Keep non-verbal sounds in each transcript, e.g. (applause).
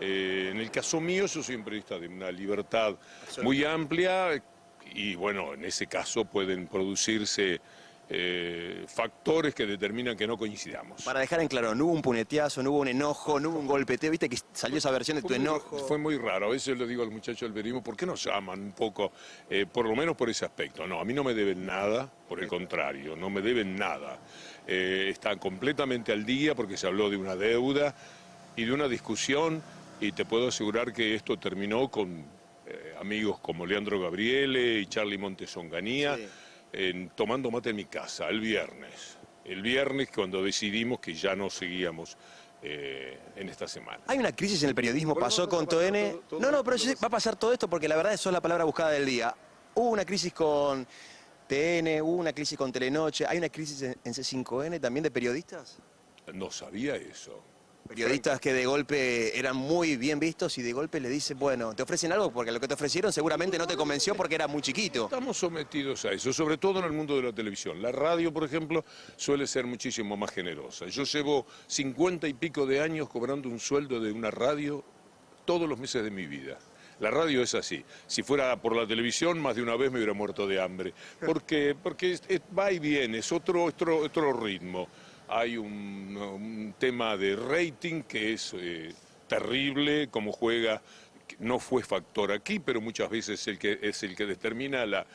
Eh, en el caso mío, yo soy un periodista de una libertad muy amplia y bueno, en ese caso pueden producirse eh, factores que determinan que no coincidamos. Para dejar en claro, no hubo un puñeteazo, no hubo un enojo, no hubo un golpeteo, viste que salió esa versión de tu enojo. Fue muy raro, a veces le digo al muchacho del periodismo, ¿por qué nos llaman un poco, eh, por lo menos por ese aspecto? No, a mí no me deben nada, por el contrario, no me deben nada. Eh, están completamente al día porque se habló de una deuda y de una discusión y te puedo asegurar que esto terminó con eh, amigos como Leandro Gabriele y Charlie Montesonganía Sí. en- tomando mate en mi casa el viernes. El viernes cuando decidimos que ya no seguíamos eh, en esta semana. Hay una crisis en el periodismo, Bueno, pasó con TN. todo- todo- No, no, pero todo va a pasar todo esto porque la verdad eso es la palabra buscada del día. Hubo una crisis con TN, hubo una crisis con Telenoche, hay una crisis en, en C5N también de periodistas. No sabía eso. Periodistas que de golpe eran muy bien vistos y de golpe le dicen, bueno, te ofrecen algo porque lo que te ofrecieron seguramente no te convenció porque era muy chiquito. Estamos sometidos a eso, sobre todo en el mundo de la televisión. La radio, por ejemplo, suele ser muchísimo más generosa. Yo llevo cincuenta y pico de años cobrando un sueldo de una radio todos los meses de mi vida. La radio es así. Si fuera por la televisión, más de una vez me hubiera muerto de hambre. Porque, porque va y viene, es otro, otro, otro ritmo. Hay un, tema de rating que es eh, terrible, como juega no fue factor aquí, pero muchas veces es el que, es el que determina la,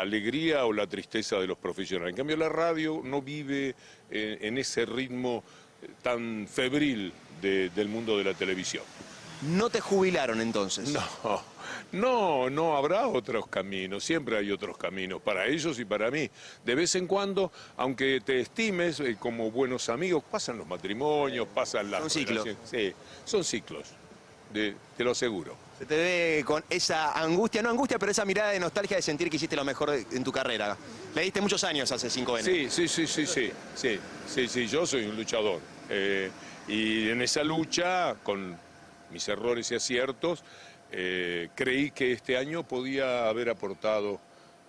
alegría o la tristeza de los profesionales. En cambio, la radio no vive eh, en ese ritmo eh, tan febril de- del mundo de la televisión. No te jubilaron entonces. No, no, no habrá otros caminos, siempre hay otros caminos para ellos y para mí. De vez en cuando, aunque te estimes eh, como buenos amigos, pasan los matrimonios, pasan las Son ciclos. Sí, son ciclos, de- te lo aseguro. Se te ve con esa angustia, no angustia, pero esa mirada de nostalgia de sentir que hiciste lo mejor en tu carrera. Le diste muchos años al C5N. Sí, sí, sí, sí, sí, sí, sí, sí, yo soy un luchador. Eh, y en esa lucha, con mis errores y aciertos, eh, creí que este año podía haber aportado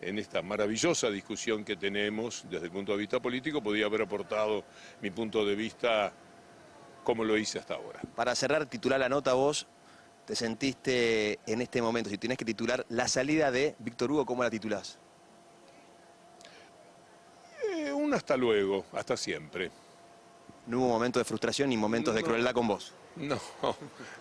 en esta maravillosa discusión que tenemos desde el punto de vista político, podía haber aportado mi punto de vista como lo hice hasta ahora. Para cerrar, titular la nota vos, te sentiste en este momento, si tenés que titular la salida de Víctor Hugo, ¿cómo la titulás? Eh, un hasta luego, hasta siempre. No hubo momentos de frustración ni momentos de crueldad con vos. No, (laughs)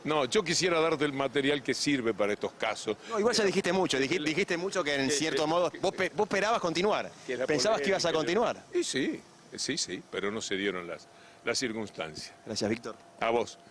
no, yo quisiera darte el material que sirve para estos casos. No, igual ya dijiste mucho, dijiste, dijiste mucho que en que- cierto que- modo que- vos, vos esperabas continuar. Pensabas que ibas a continuar. Y sí, sí, sí, pero no se dieron las, las circunstancias. Gracias, Víctor. A vos.